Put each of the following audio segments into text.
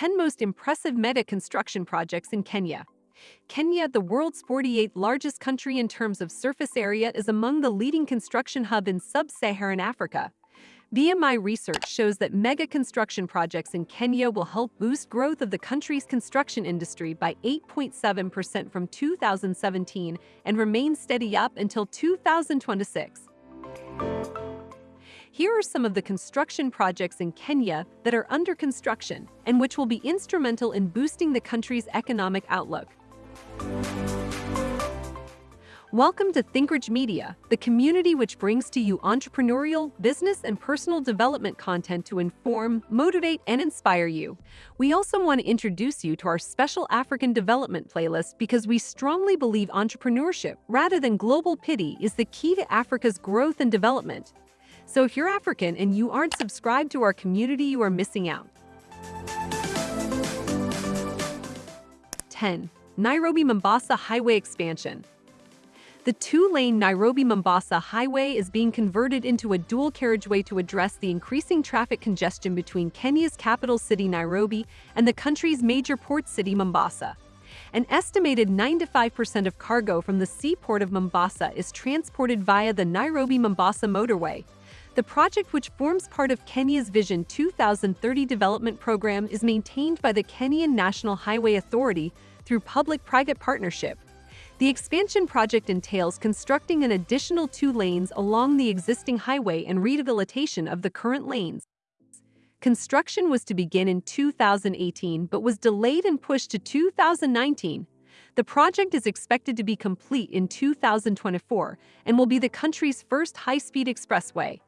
10 most impressive mega construction projects in Kenya. Kenya, the world's 48th largest country in terms of surface area, is among the leading construction hub in sub-Saharan Africa. BMI research shows that mega construction projects in Kenya will help boost growth of the country's construction industry by 8.7% from 2017 and remain steady up until 2026. Here are some of the construction projects in Kenya that are under construction and which will be instrumental in boosting the country's economic outlook. Welcome to ThinkRidge Media, the community which brings to you entrepreneurial, business, and personal development content to inform, motivate, and inspire you. We also want to introduce you to our special African development playlist because we strongly believe entrepreneurship, rather than global pity, is the key to Africa's growth and development. So if you're African and you aren't subscribed to our community, you are missing out. 10. Nairobi-Mombasa Highway Expansion the two-lane Nairobi-Mombasa Highway is being converted into a dual carriageway to address the increasing traffic congestion between Kenya's capital city Nairobi and the country's major port city Mombasa. An estimated 95% of cargo from the seaport of Mombasa is transported via the Nairobi-Mombasa motorway. The project, which forms part of Kenya's Vision 2030 development program, is maintained by the Kenyan National Highway Authority through public-private partnership. The expansion project entails constructing an additional two lanes along the existing highway and rehabilitation of the current lanes. Construction was to begin in 2018 but was delayed and pushed to 2019. The project is expected to be complete in 2024 and will be the country's first high-speed expressway.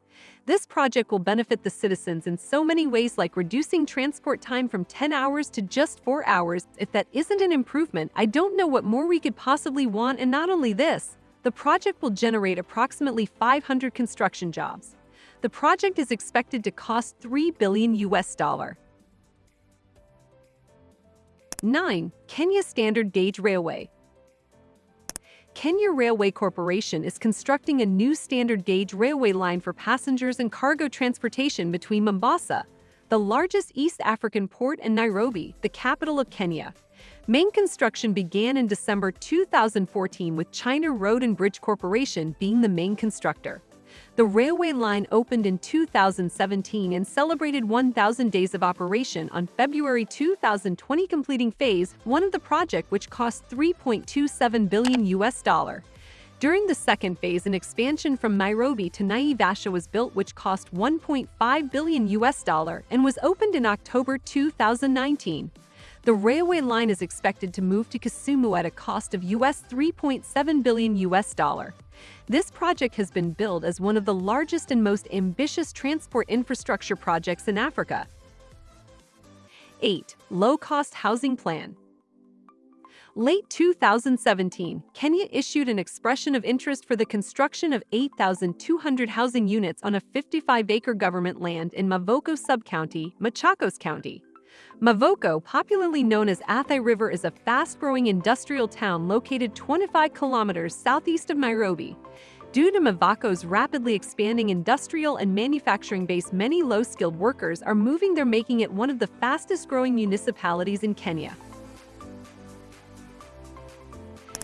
This project will benefit the citizens in so many ways like reducing transport time from 10 hours to just 4 hours. If that isn't an improvement, I don't know what more we could possibly want and not only this, the project will generate approximately 500 construction jobs. The project is expected to cost 3 billion US dollar. 9. Kenya Standard Gauge Railway Kenya Railway Corporation is constructing a new standard gauge railway line for passengers and cargo transportation between Mombasa, the largest East African port, and Nairobi, the capital of Kenya. Main construction began in December 2014 with China Road and Bridge Corporation being the main constructor. The railway line opened in 2017 and celebrated 1,000 days of operation on February 2020 completing phase 1 of the project which cost 3.27 billion US dollar. During the second phase, an expansion from Nairobi to Naivasha was built which cost 1.5 billion US dollar and was opened in October 2019. The railway line is expected to move to Kisumu at a cost of US 3.7 billion US dollar. This project has been billed as one of the largest and most ambitious transport infrastructure projects in Africa. 8. Low-cost housing plan Late 2017, Kenya issued an expression of interest for the construction of 8,200 housing units on a 55-acre government land in Mavoko Sub-County, Machakos County. Mavoko, popularly known as Athi River, is a fast-growing industrial town located 25 kilometers southeast of Nairobi. Due to Mavoko's rapidly expanding industrial and manufacturing base, many low-skilled workers are moving there making it one of the fastest-growing municipalities in Kenya.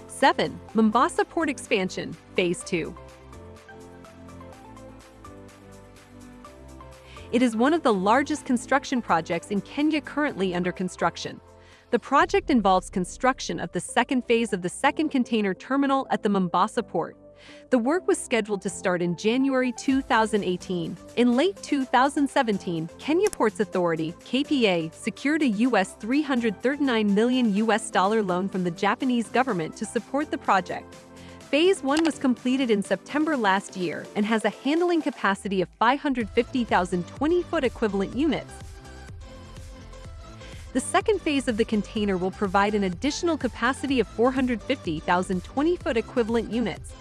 7. Mombasa Port Expansion, Phase 2 It is one of the largest construction projects in Kenya currently under construction. The project involves construction of the second phase of the second container terminal at the Mombasa port. The work was scheduled to start in January 2018. In late 2017, Kenya Ports Authority (KPA) secured a US 339 million US dollar loan from the Japanese government to support the project. Phase 1 was completed in September last year and has a handling capacity of 550,000 20-foot equivalent units. The second phase of the container will provide an additional capacity of 450,000 20-foot equivalent units.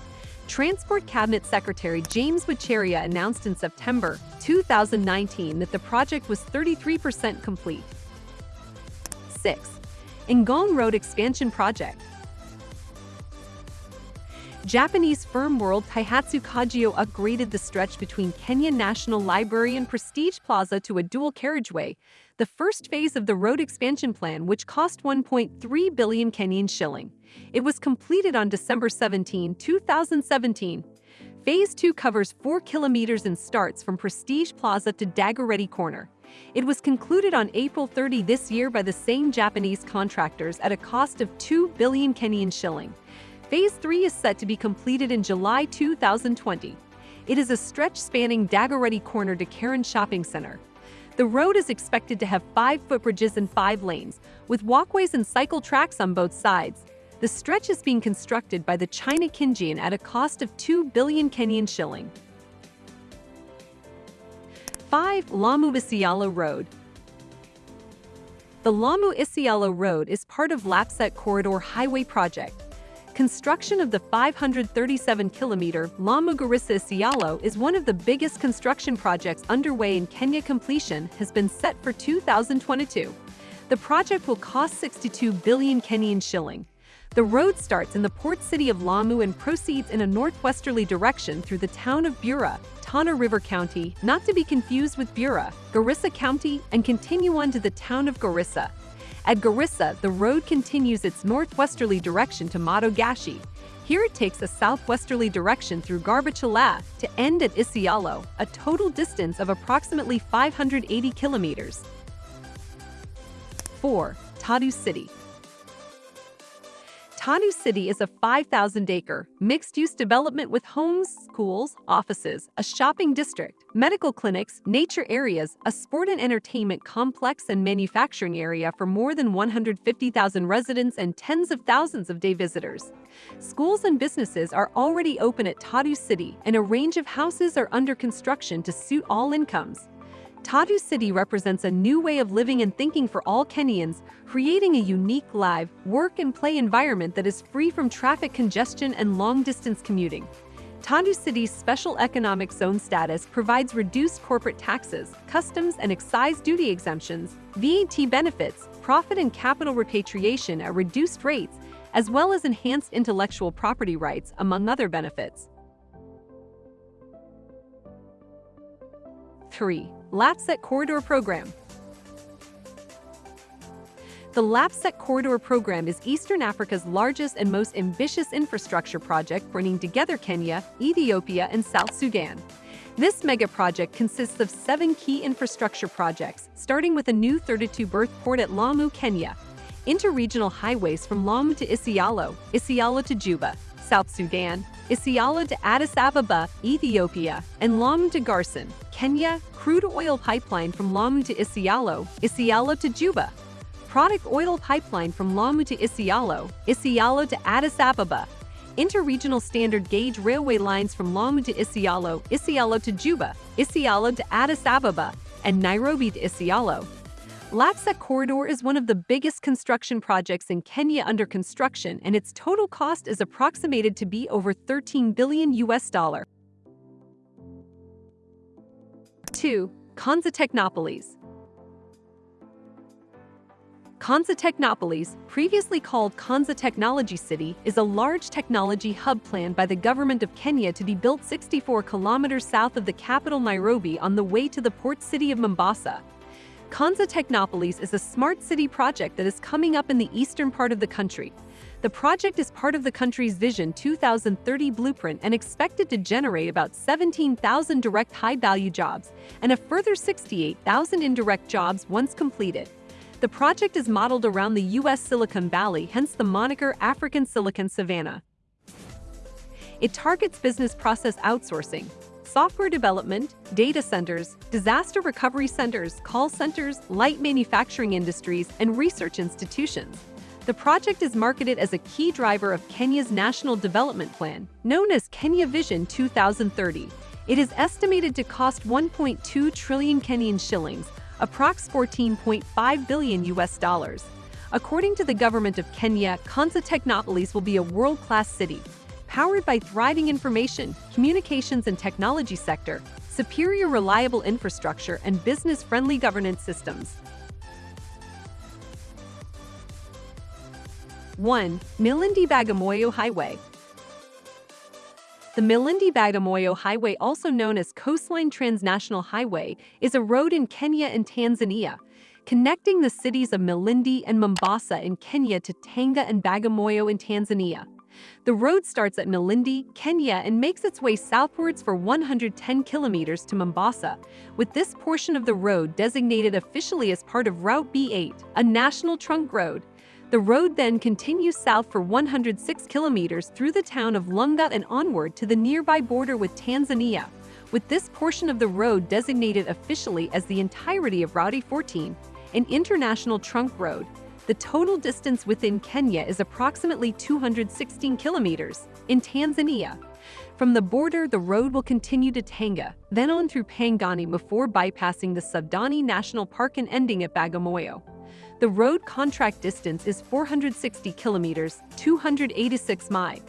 Transport Cabinet Secretary James Macharia announced in September 2019 that the project was 33% complete. 6. Ngong Road Expansion Project Japanese firm World Kaihatsu Kogyo upgraded the stretch between Kenya National Library and Prestige Plaza to a dual carriageway, the first phase of the road expansion plan which cost 1.3 billion Kenyan shilling. It was completed on December 17, 2017. Phase 2 covers 4 kilometers and starts from Prestige Plaza to Dagoretti Corner. It was concluded on April 30 this year by the same Japanese contractors at a cost of 2 billion Kenyan shilling. Phase 3 is set to be completed in July 2020. It is a stretch spanning Dagoretti Corner to Karen Shopping Center. The road is expected to have five footbridges and five lanes, with walkways and cycle tracks on both sides. The stretch is being constructed by the China Kinjian at a cost of 2 billion Kenyan shilling. 5. Lamu Isiolo Road The Lamu Isiolo Road is part of Lapsset Corridor Highway Project. Construction of the 537-kilometer Lamu-Garissa-Isiolo is one of the biggest construction projects underway in Kenya completion has been set for 2022. The project will cost 62 billion Kenyan shilling. The road starts in the port city of Lamu and proceeds in a northwesterly direction through the town of Bura, Tana River County, not to be confused with Bura, Garissa County, and continue on to the town of Garissa. At Garissa, the road continues its northwesterly direction to Gashi. Here it takes a southwesterly direction through Garbatula to end at Isiolo, a total distance of approximately 580 kilometers. 4. Tatu City Tatu City is a 5,000-acre, mixed-use development with homes, schools, offices, a shopping district, medical clinics, nature areas, a sport and entertainment complex and manufacturing area for more than 150,000 residents and tens of thousands of day visitors. Schools and businesses are already open at Tatu City, and a range of houses are under construction to suit all incomes. Tatu City represents a new way of living and thinking for all Kenyans, creating a unique live, work and play environment that is free from traffic congestion and long-distance commuting. Tatu City's special economic zone status provides reduced corporate taxes, customs and excise duty exemptions, VAT benefits, profit and capital repatriation at reduced rates, as well as enhanced intellectual property rights, among other benefits. 3. Lapsset Corridor Program The Lapsset Corridor Program is Eastern Africa's largest and most ambitious infrastructure project bringing together Kenya, Ethiopia, and South Sudan. This mega project consists of seven key infrastructure projects, starting with a new 32-berth port at Lamu, Kenya, interregional highways from Lamu to Isiolo, Isiolo to Juba, South Sudan, Isiolo to Addis Ababa, Ethiopia, and Lamu to Garsen, Kenya, crude oil pipeline from Lamu to Isiolo, Isiolo to Juba, product oil pipeline from Lamu to Isiolo, Isiolo to Addis Ababa, interregional standard gauge railway lines from Lamu to Isiolo, Isiolo to Juba, Isiolo to Addis Ababa, and Nairobi to Isiolo, Lapsset Corridor is one of the biggest construction projects in Kenya under construction and its total cost is approximated to be over 13 billion US dollar. 2. Konza Technopolis Konza Technopolis, previously called Konza Technology City, is a large technology hub planned by the government of Kenya to be built 64 kilometers south of the capital Nairobi on the way to the port city of Mombasa. Konza Technopolis is a smart city project that is coming up in the eastern part of the country. The project is part of the country's Vision 2030 blueprint and expected to generate about 17,000 direct high-value jobs and a further 68,000 indirect jobs once completed. The project is modeled around the U.S. Silicon Valley, hence the moniker African Silicon Savannah. It targets business process outsourcing, software development, data centers, disaster recovery centers, call centers, light manufacturing industries, and research institutions. The project is marketed as a key driver of Kenya's National Development Plan, known as Kenya Vision 2030. It is estimated to cost 1.2 trillion Kenyan shillings, approx 14.5 billion US dollars. According to the government of Kenya, Konza Technopolis will be a world-class city, powered by thriving information, communications and technology sector, superior reliable infrastructure, and business-friendly governance systems. 1. Malindi Bagamoyo Highway The Malindi Bagamoyo Highway, also known as Coastline Transnational Highway, is a road in Kenya and Tanzania, connecting the cities of Malindi and Mombasa in Kenya to Tanga and Bagamoyo in Tanzania. The road starts at Malindi, Kenya and makes its way southwards for 110 kilometers to Mombasa, with this portion of the road designated officially as part of Route B8, a national trunk road. The road then continues south for 106 kilometers through the town of Lunga and onward to the nearby border with Tanzania, with this portion of the road designated officially as the entirety of Route 14, an international trunk road. The total distance within Kenya is approximately 216 kilometers. In Tanzania, from the border, the road will continue to Tanga, then on through Pangani before bypassing the Saadani National Park and ending at Bagamoyo. The road contract distance is 460 kilometers, 286 miles.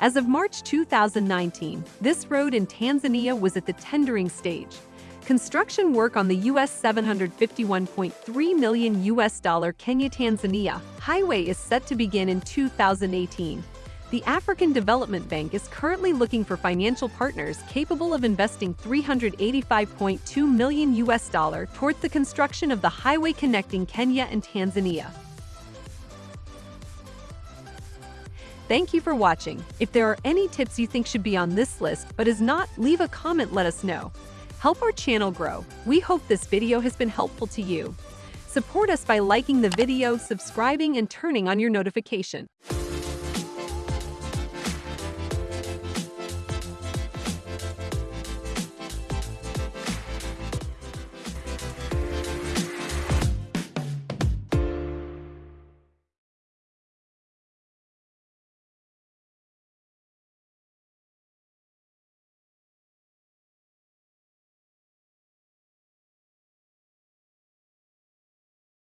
As of March 2019, this road in Tanzania was at the tendering stage. Construction work on the US 751.3 million US dollar Kenya-Tanzania highway is set to begin in 2018. The African Development Bank is currently looking for financial partners capable of investing 385.2 million US dollar towards the construction of the highway connecting Kenya and Tanzania. Thank you for watching. If there are any tips you think should be on this list but is not, leave a comment let us know. Help our channel grow. We hope this video has been helpful to you. Support us by liking the video, subscribing, and turning on your notification.